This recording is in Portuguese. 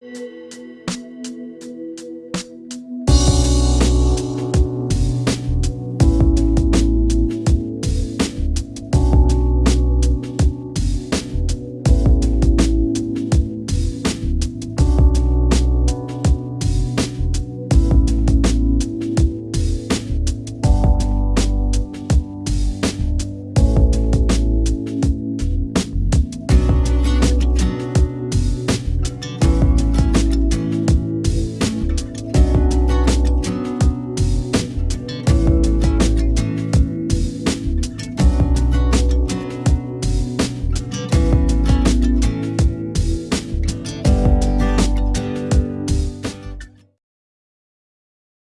Música